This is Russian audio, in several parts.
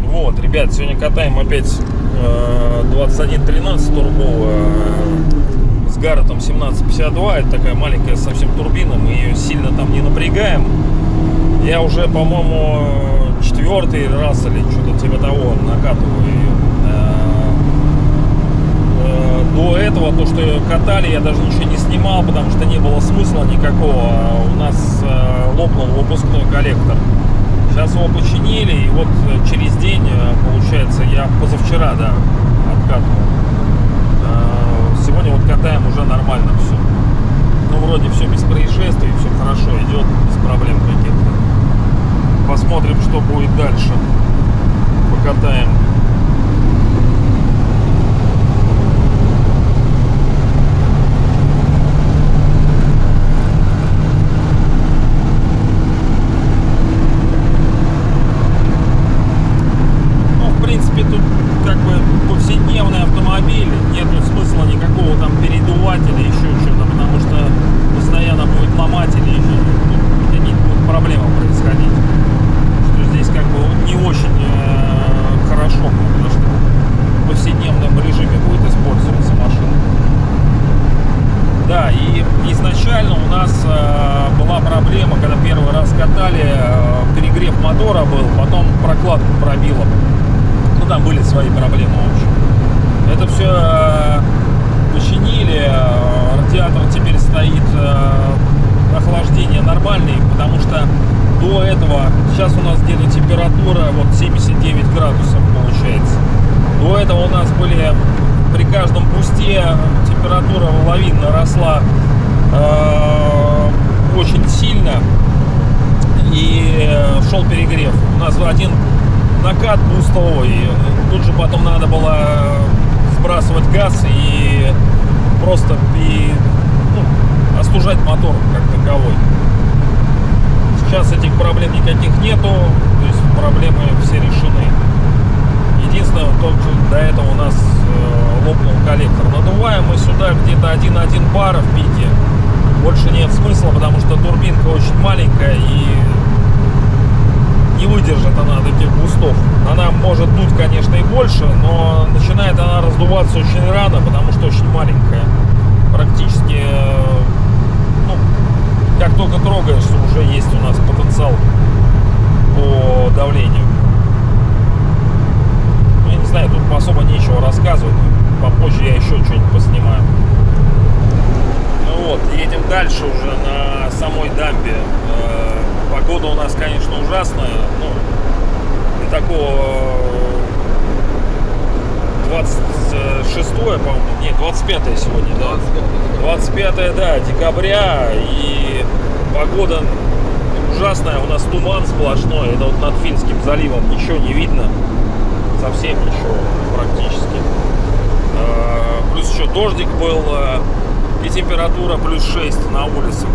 Вот, ребят, сегодня катаем опять э, 2113 турбовая э, с Гарретом 1752. Это такая маленькая совсем турбина, мы ее сильно там не напрягаем. Я уже, по-моему, четвертый раз или что-то типа того накатываю ее. Э, э, До этого, то, что катали, я даже ничего не снимал, потому что не было смысла никакого. У нас э, лопнул выпускной коллектор. Сейчас его починили, и вот э, через день, э, получается, я позавчера, да, откатывал. Сегодня вот катаем уже нормально все. Ну, вроде все без происшествий, все хорошо идет, без проблем каких-то. Посмотрим, что будет дальше. Покатаем. Ну, в принципе, тут как бы повседневный автомобиль, нету смысла никакого там передувать или еще что-то, потому что постоянно будет ломать или еще ну, какие-то будут проблемы происходить. Что здесь как бы не очень э, хорошо, потому что в повседневном режиме будет использоваться машина. Да, и изначально у нас э, была проблема, когда первый раз катали, э, перегрев мотора был, потом прокладку пробило. Ну, там были свои проблемы, в общем. Это все э, починили, э, радиатор теперь стоит, э, охлаждение нормальное, потому что до этого, сейчас у нас где-то температура вот 79 градусов получается. До этого у нас были при каждом пусте температура лавинно росла э, очень сильно и э, шел перегрев. У нас один накат бустовой, тут же потом надо было сбрасывать газ и просто и, ну, остужать мотор как таковой. Сейчас этих проблем никаких нету, то есть проблемы все решены. Единственное, только до этого у нас э, лопнул коллектор. Надуваем мы сюда где-то 1,1 бара в пике. Больше нет смысла, потому что турбинка очень маленькая и не выдержит она таких бустов. Она может дуть, конечно, и больше, но начинает она раздуваться очень рано, потому что очень маленькая. Практически, э, ну, как только трогаешься, уже есть у нас потенциал по давлению. Ну, я не знаю, тут особо нечего рассказывать. Попозже я еще что-нибудь поснимаю. Ну вот, едем дальше уже на самой дамбе. Э, Погода у нас, конечно, ужасная. Ну, для такого 26 по-моему, нет, 25 сегодня, да? 25 да, декабря. И погода ужасная. У нас туман сплошной. Это вот над Финским заливом ничего не видно. Совсем ничего практически. Э, Плюс еще дождик был. э, И температура плюс 6 на улице.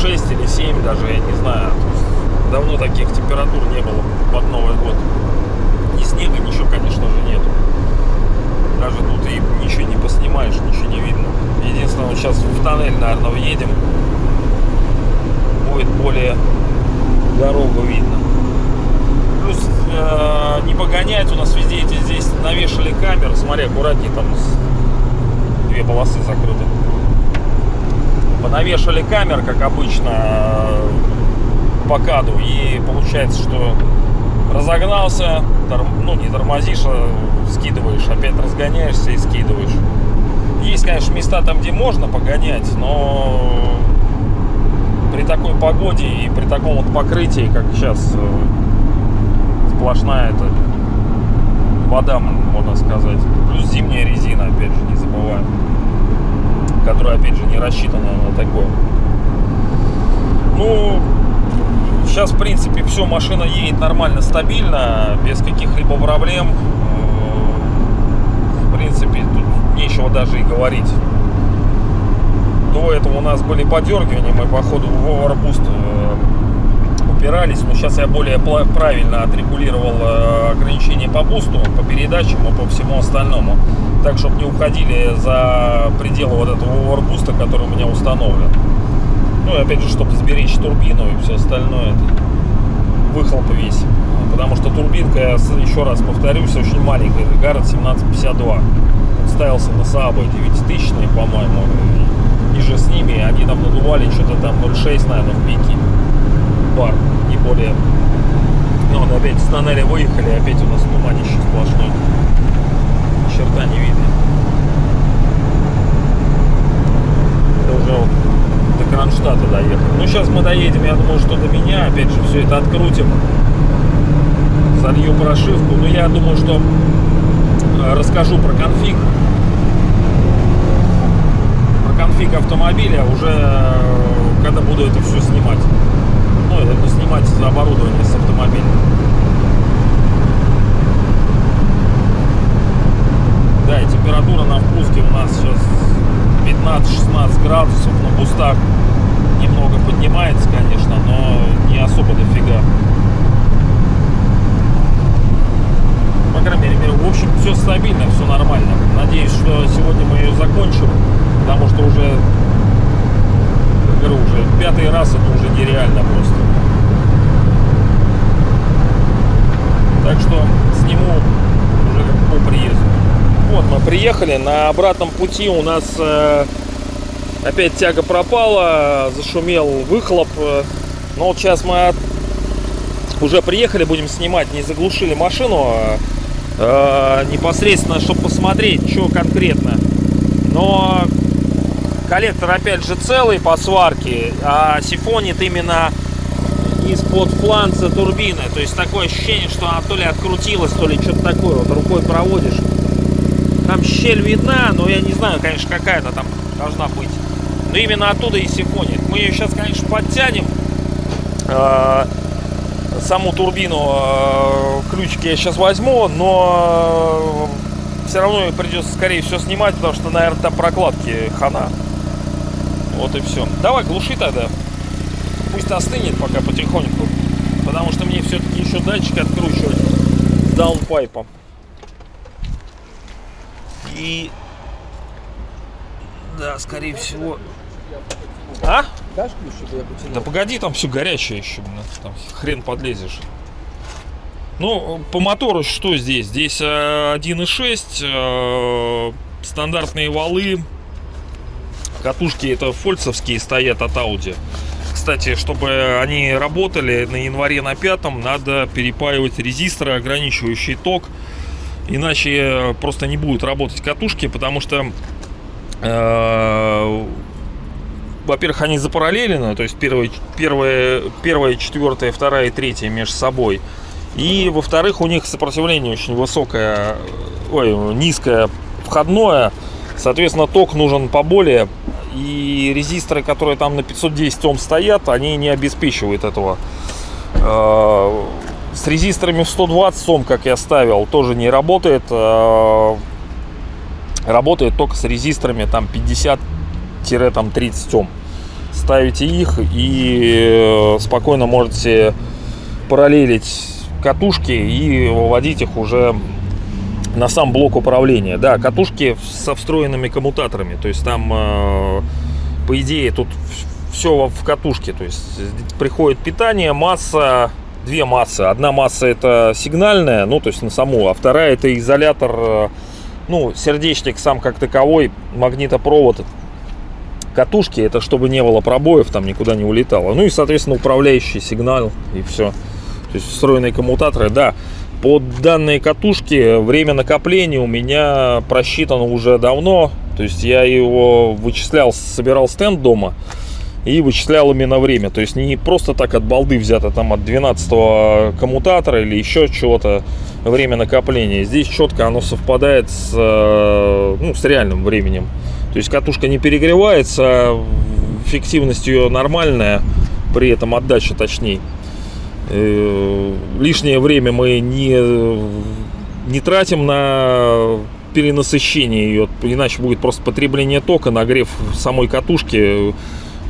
6 или 7 даже, я не знаю. Давно таких температур не было под Новый год. Ни снега, ничего, конечно же, нету. Даже тут и ничего не поснимаешь, ничего не видно. Единственное, сейчас в тоннель, наверное, въедем. Будет более дорогу видно. Плюс э, не погонять у нас везде эти здесь навешали камеры. Смотри, аккуратнее, там две полосы закрыты. Понавешали камер, как обычно, э, по каду. И получается, что разогнался, тор- ну не тормозишь, а скидываешь, опять разгоняешься и скидываешь. Есть, конечно, места там, где можно погонять, но при такой погоде и при таком вот покрытии, как сейчас, э, сплошная это вода, можно сказать. Плюс зимняя резина, опять же, не забываем. Которая, опять же, не рассчитана на такое. Ну, сейчас, в принципе, все, машина едет нормально, стабильно, без каких-либо проблем. Э, В принципе, тут нечего даже и говорить. До этого у нас были подергивания, мы, походу, в Overboost э, упирались, но сейчас я более правильно отрегулировал э, ограничения по бусту, по передачам и по всему остальному. Так, чтобы не уходили за пределы вот этого овербуста, который у меня установлен. Ну и опять же, чтобы сберечь турбину и все остальное, выхлоп весь. Потому что турбинка, я еще раз повторюсь, очень маленькая. Гаррет 1752. Он ставился на Saab 9000, по-моему. Ниже с ними. Они там надували что-то там 0,6, наверное, в пике. Бар, не более. Ну вот опять с тоннеля выехали, опять у нас туманище сплошной. Ни черта не видно. Это уже вот до Кронштадта доехали. Ну, сейчас мы доедем, я думаю, что до меня. Опять же, все это открутим. Залью прошивку. Но я думаю, что э, расскажу про конфиг. Конфиг автомобиля уже, э, когда буду это все снимать. Ну, это снимать оборудование с автомобиля. Да, и температура на впуске у нас сейчас 15-16 градусов на бустах немного поднимается, конечно, но не особо дофига. По крайней мере, в общем, все стабильно, все нормально. Надеюсь, что сегодня мы ее закончим, потому что уже, говорю, уже пятый раз это уже нереально просто. Так что сниму уже по приезду. Вот мы приехали, на обратном пути у нас э, опять тяга пропала, зашумел выхлоп. Но вот сейчас мы уже приехали, будем снимать, не заглушили машину э, непосредственно, чтобы посмотреть, что конкретно. Но коллектор опять же целый по сварке, а сифонит именно из-под фланца турбины. То есть такое ощущение, что она то ли открутилась, то ли что-то такое. Вот рукой проводишь. Там щель видна, но я не знаю, конечно, какая-то там должна быть. Но именно оттуда и сифонит. Мы ее сейчас, конечно, подтянем. Э, саму турбину э, ключики я сейчас возьму, но э, все равно придется, скорее всего, снимать, потому что, наверное, там прокладки хана. Вот и все. Давай, глуши тогда. Пусть остынет пока потихоньку. Потому что мне все-таки еще датчик откручивать даунпайпом. И... Да, скорее всего... А? Да погоди, там все горячее еще, блин, там хрен подлезешь. Ну, по мотору что здесь? Здесь э, 1.6, э, стандартные валы, катушки это фольцевские стоят от Audi. Кстати, чтобы они работали на январе на пятом, надо перепаивать резисторы, ограничивающий ток. Иначе просто не будут работать катушки, потому что, э, во-первых, они запараллелены, то есть первая, первая, первая, четвертая, вторая и третья между собой. И, во-вторых, у них сопротивление очень высокое, ой, низкое входное. Соответственно, ток нужен поболее. И резисторы, которые там на 510 Ом стоят, они не обеспечивают этого. С резисторами в 120 Ом, как я ставил, тоже не работает. Э, работает только с резисторами там 50-30 Ом. Ставите их и э, спокойно можете параллелить катушки и выводить их уже на сам блок управления. Да, катушки со встроенными коммутаторами. То есть там, э, по идее, тут все в катушке. То есть приходит питание, масса, две массы. Одна масса это сигнальная, ну то есть на саму, а вторая это изолятор, э, ну сердечник сам как таковой, магнитопровод катушки, это чтобы не было пробоев, там никуда не улетало. Ну и, соответственно, управляющий сигнал и все. То есть встроенные коммутаторы, да. Под данные катушки время накопления у меня просчитано уже давно. То есть я его вычислял, собирал стенд дома и вычислял именно время. То есть не просто так от балды взято там от 12 коммутатора или еще чего-то время накопления. Здесь четко оно совпадает с, э, ну, с реальным временем. То есть катушка не перегревается, фиктивность ее нормальная, при этом отдача точнее. Э, лишнее время мы не, не тратим на перенасыщение ее, иначе будет просто потребление тока, нагрев самой катушки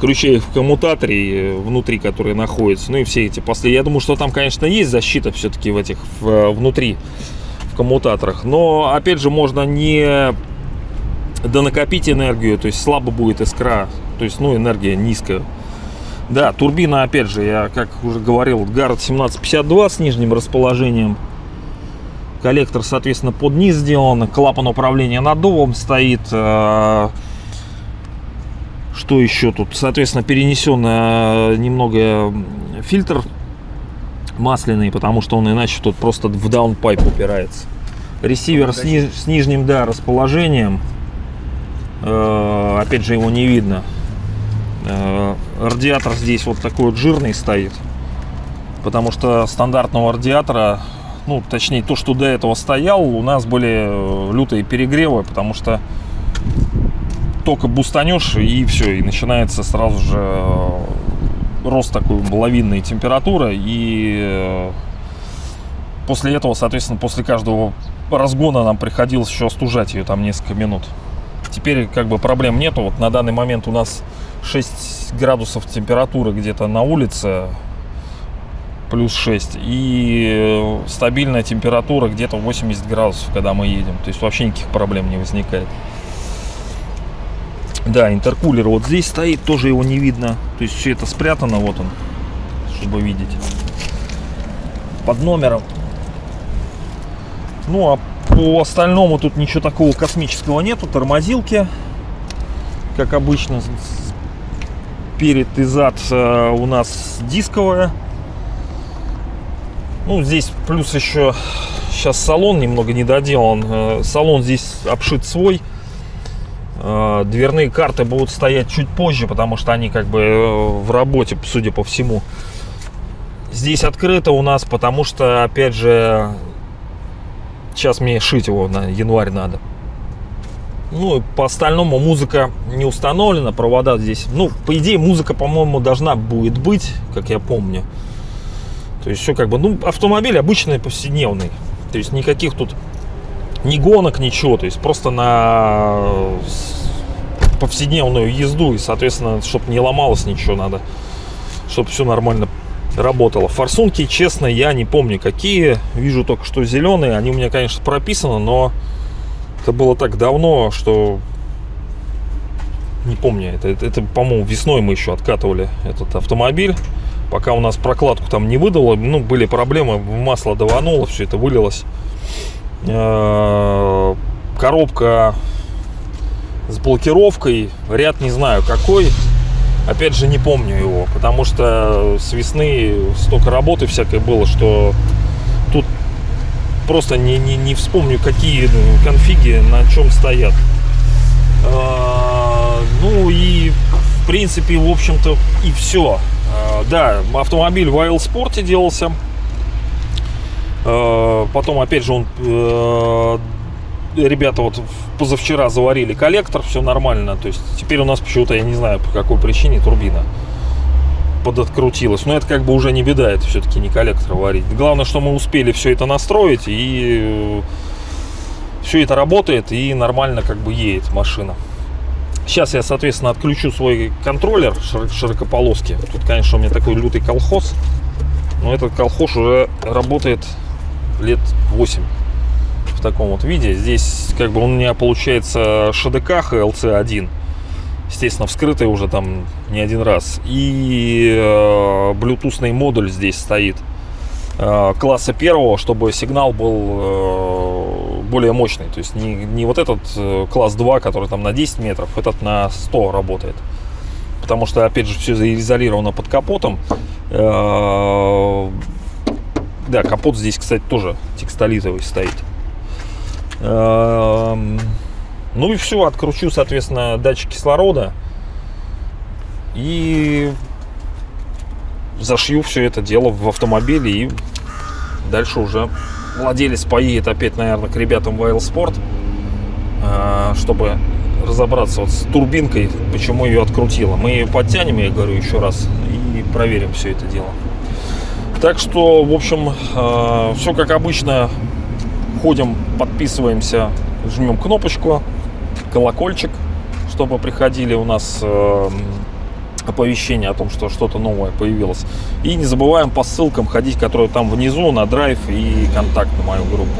ключей в коммутаторе э, внутри, которые находятся. Ну и все эти последние. Я думаю, что там, конечно, есть защита все-таки в этих в, внутри в коммутаторах. Но опять же можно не донакопить энергию, то есть слабо будет искра, то есть ну энергия низкая. Да, турбина, опять же, я как уже говорил, Гаррет 1752 с нижним расположением. Коллектор, соответственно, под низ сделан. Клапан управления наддувом стоит. Э, что еще тут? Соответственно, перенесен э, немного фильтр масляный, потому что он иначе тут просто в даунпайп упирается. Ресивер с, ни, с нижним да, расположением. Э, опять же, его не видно. Э, радиатор здесь вот такой вот жирный стоит. Потому что стандартного радиатора, ну, точнее, то, что до этого стоял, у нас были лютые перегревы, потому что только бустанешь и все, и начинается сразу же э, рост такой лавинной температуры и э, после этого, соответственно, после каждого разгона нам приходилось еще остужать ее там несколько минут. Теперь как бы проблем нету. Вот на данный момент у нас 6 градусов температуры где-то на улице, плюс 6. И э, стабильная температура где-то 80 градусов, когда мы едем. То есть вообще никаких проблем не возникает. Да, интеркулер вот здесь стоит, тоже его не видно. То есть все это спрятано, вот он, чтобы видеть. Под номером. Ну, а по остальному тут ничего такого космического нету. Тормозилки, как обычно, перед и зад э, у нас дисковая. Ну, здесь плюс еще сейчас салон немного недоделан. Э, салон здесь обшит свой дверные карты будут стоять чуть позже, потому что они как бы э, в работе, судя по всему. Здесь открыто у нас, потому что, опять же, сейчас мне шить его на январь надо. Ну, по остальному музыка не установлена, провода здесь. Ну, по идее, музыка, по-моему, должна будет быть, как я помню. То есть все как бы, ну, автомобиль обычный, повседневный. То есть никаких тут ни гонок, ничего. То есть просто на повседневную езду. И, соответственно, чтобы не ломалось ничего надо. Чтобы все нормально работало. Форсунки, честно, я не помню какие. Вижу только, что зеленые. Они у меня, конечно, прописаны, но это было так давно, что не помню. Это, это, это по-моему, весной мы еще откатывали этот автомобиль. Пока у нас прокладку там не выдало, ну, были проблемы, масло давануло, все это вылилось. Э, коробка с блокировкой, ряд не знаю какой, опять же не помню его, потому что с весны столько работы всякой было, что тут просто не, не, не вспомню, какие конфиги на чем стоят. Э, ну и в принципе, в общем-то, и все. Э, да, автомобиль в Wild Sport делался потом, опять же, он э, ребята вот позавчера заварили коллектор, все нормально. То есть теперь у нас почему-то, я не знаю по какой причине, турбина подоткрутилась. Но это как бы уже не беда, это все-таки не коллектор варить. Главное, что мы успели все это настроить и э, все это работает и нормально как бы едет машина. Сейчас я, соответственно, отключу свой контроллер широкополоски. Тут, конечно, у меня такой лютый колхоз. Но этот колхоз уже работает лет 8 в таком вот виде. Здесь как бы у меня получается ШДК LC1. Естественно, вскрытый уже там не один раз. И э, блютусный модуль здесь стоит э, класса первого, чтобы сигнал был э, более мощный. То есть не, не вот этот э, класс 2, который там на 10 метров, этот на 100 работает. Потому что, опять же, все заизолировано под капотом. Э, да, капот здесь, кстати, тоже текстолитовый стоит. Эм, ну и все, откручу, соответственно, датчик кислорода. И зашью все это дело в автомобиле. И дальше уже владелец поедет опять, наверное, к ребятам в Sport, э, чтобы разобраться вот с турбинкой, почему ее открутило. Мы ее подтянем, я говорю еще раз, и проверим все это дело. Так что, в общем, э, все как обычно. Ходим, подписываемся, жмем кнопочку, колокольчик, чтобы приходили у нас э, оповещение о том, что что-то новое появилось. И не забываем по ссылкам ходить, которые там внизу, на драйв и контакт на мою группу.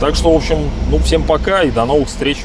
Так что, в общем, ну всем пока и до новых встреч.